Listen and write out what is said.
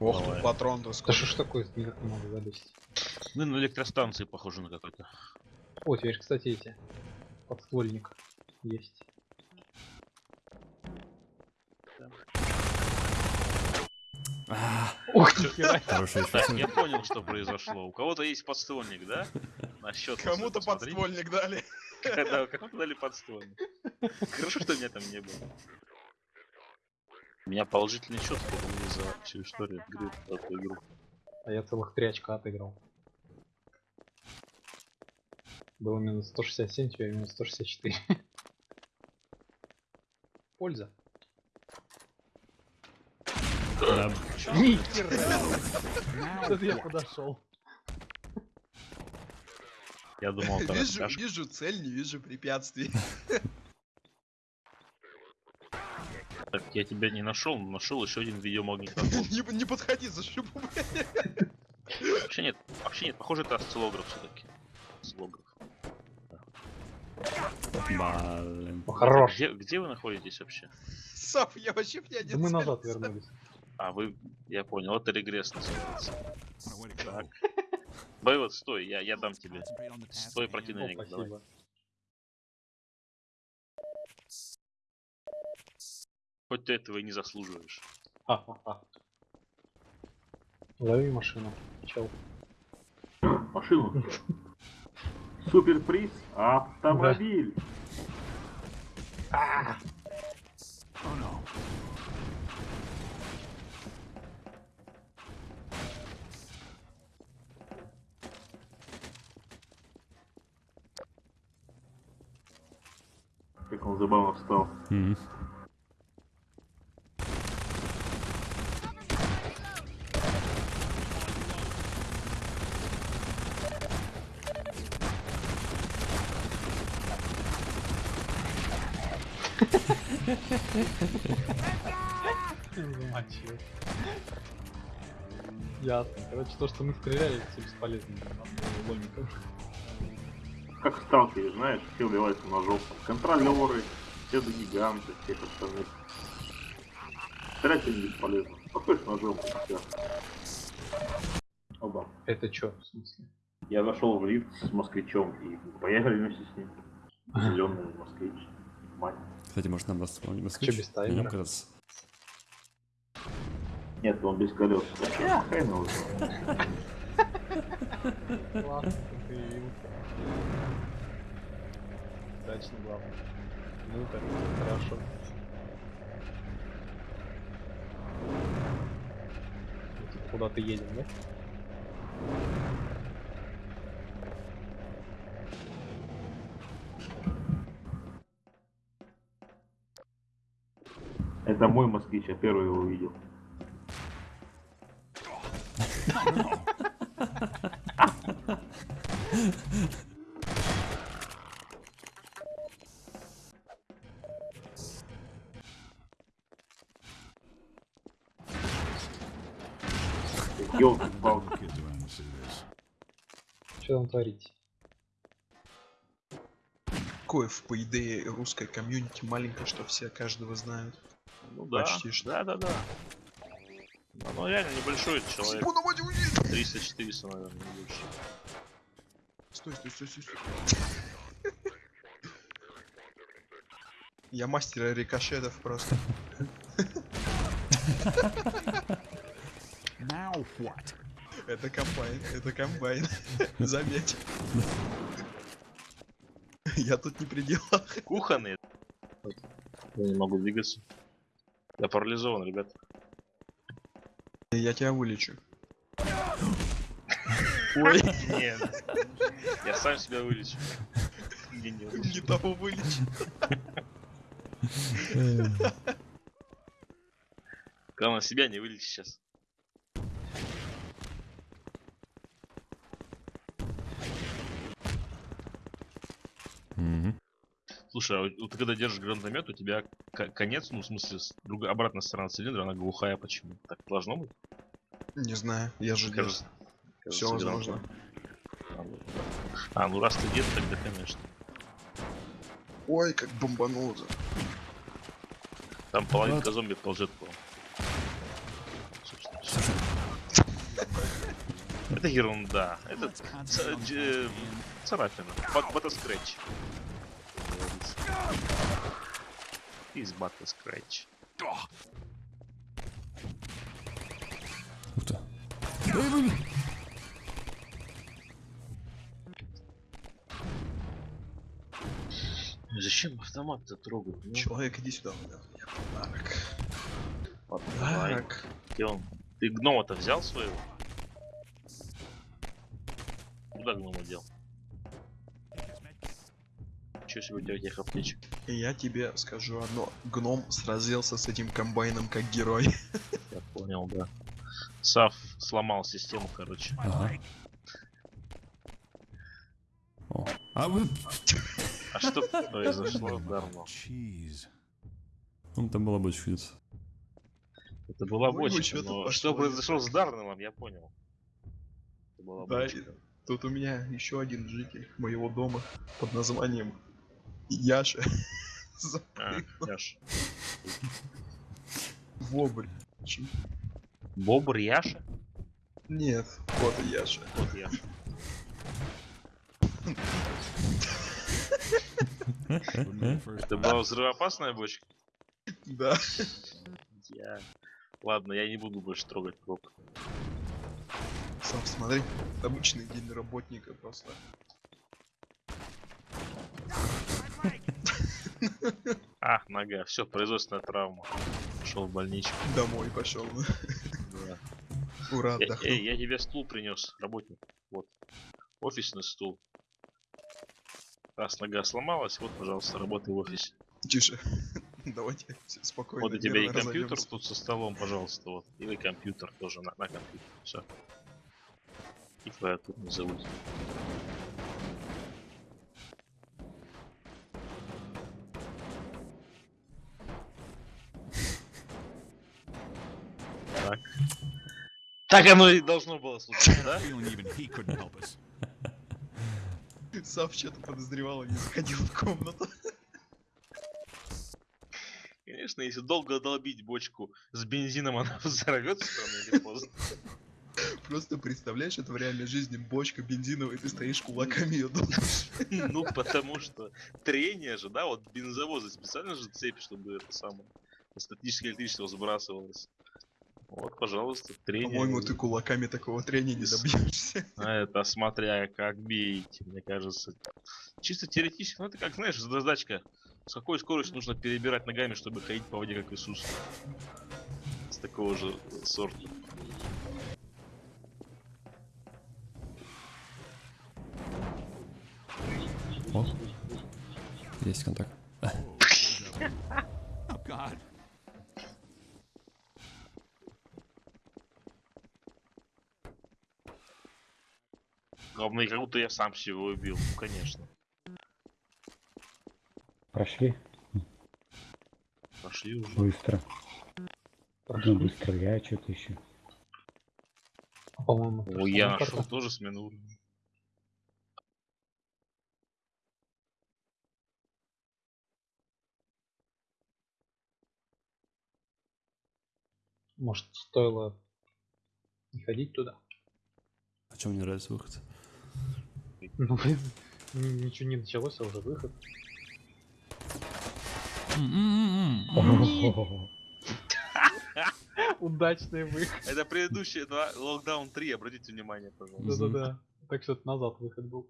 Ох, Давай. тут патрон то Да сколько. что ж такое, никак не могу залезть. Ну, на электростанции похоже на какой-то. О, теперь, кстати, эти. Подствольник есть. Ох ты я понял, что произошло. У кого-то есть подствольник, да? На счет. Кому-то подствольник дали. Да, кому-то дали подствольник. Хорошо, что меня там не было. У меня положительный счет по-моему, за всю историю игры, за эту игру. А я целых три очка отыграл. Было минус 167, теперь минус 164. Польза. Да. Тут я подошел. Я думал, Вижу, вижу цель, не вижу препятствий. я тебя не нашел, но нашел еще один видеомагнитофон. Не не подходи за шипу. Вообще нет, вообще нет, похоже, это осциллограф все-таки. Осциллограф. Блин. Хорош. Где, где вы находитесь вообще? Сап, я вообще в не мы назад вернулись. А, вы, я понял, это регресс называется. Так. Боевод, стой, я, я дам тебе. Стой, противник, давай. Хоть ты этого и не заслуживаешь. Ха-ха-ха. Лови машину. Чел. Машину. Суперприз автомобиль. Как он забавно встал. Мгм. А Ясно. Короче, то, что мы стреляли, все бесполезно. Как в сталкере, знаешь, все убиваются ножом. Контролеры, все до гиганты, всех остальных. Стрелять им бесполезно. Подходишь ножом и все. Оба. Это чё, в смысле? Я зашел в лифт с москвичом и поехали вместе с ним. Зеленый москвич. Мать. Кстати, может нам вспомнить москвич? без На нем кататься. Нет, он без колес. Я хрен его ты. Удачно, главное. Ну, так, хорошо. Тут куда-то едем, да? Это мой москвич, я первый его увидел. Ёлки-палки. Что там творить? Коев, по идее, русская комьюнити маленькая, что все каждого знают. Ну да, Почти что. да, да, да. Оно реально небольшой человек. Сипу на воде уедет! 300-400, наверное, не больше. Стой, стой, стой, стой, стой. Я мастер рикошетов просто. Это комбайн, это комбайн. Заметь. Я тут не при делах. Кухонный. Я не могу двигаться. Я парализован, ребят. Я тебя вылечу. Ой, Нет. Я сам себя вылечу. Не, не, лучше. не того вылечу. Главное, себя не вылечить сейчас. Слушай, а вот вот ты когда держишь гранатомет, у тебя конец, ну, в смысле, с- другая, обратная сторона цилиндра, она глухая почему? Так должно быть? Не знаю, я же дед. Кажется, Все кажется, возможно. А, ну, А, ну раз ты дед, тогда конечно. Ой, как бомбануло. Там половинка зомби ползет по. Это ерунда. Это дж- царапина. Бат- Батаскретч. Из батаскретч. ух ты. Зачем автомат-то трогать? Ну, Человек, иди сюда. у меня Подарок. Подарок. Где он? Ты гнома-то взял своего? Куда гнома дел? Че себе у тебя этих аптечек? И я тебе скажу одно. Гном сразился с этим комбайном как герой. Я понял, да. Сав сломал систему, короче. Ага. О. А вы... А что произошло давно? Ну, там была бы чудес. Это была бочка, но что произошло с Дарнеллом, я понял. Это была Да, бочка. тут у меня еще один житель моего дома под названием Яша. А, Яш. Вобль. Чё? Бобр Яша? Нет, вот и Яша. Вот Яша. Это была взрывоопасная бочка? Да. Я... Ладно, я не буду больше трогать проб. Сам смотри, обычный день работника просто. А, нога, все, производственная травма. Пошел в больничку. Домой пошел. Да. Ура, Я, отдохнул. эй, я тебе стул принес, работник. Вот. Офисный стул. Раз нога сломалась, вот, пожалуйста, работай в офисе. Тише. Давайте спокойно. Вот у тебя и компьютер разойдёмся. тут со столом, пожалуйста, вот. Или компьютер тоже на, на компьютер. Все. И клавиатуру не забудь. Так. Оно и должно было случиться, да? Сав что-то подозревал и не заходил в комнату. Конечно, если долго долбить бочку с бензином, она взорвется рано или поздно. Просто представляешь, это в реальной жизни бочка бензиновая, и ты стоишь кулаками ее долбишь. Ну, потому что трение же, да, вот бензовозы специально же цепь, чтобы это самое статическое электричество сбрасывалось. Вот, пожалуйста, трение. По-моему, ты кулаками такого трения не добьешься. А это смотря как бейте, мне кажется. Чисто теоретически, ну это как, знаешь, задачка. С какой скоростью нужно перебирать ногами, чтобы ходить по воде, как Иисус. С такого же сорта. О. Есть контакт. Главное, как будто я сам себя убил. Ну, конечно. Прошли Пошли уже. быстро. Ну, быстро я что-то еще. По-моему, О, я персонаж нашел тоже смену уровня. Может, стоило не ходить туда? А чем мне нравится выход? Ну, блин, ни- ничего не началось, а уже выход. Удачный выход. Это предыдущие два Lockdown 3, обратите внимание, пожалуйста. Да-да-да. Так что назад выход был.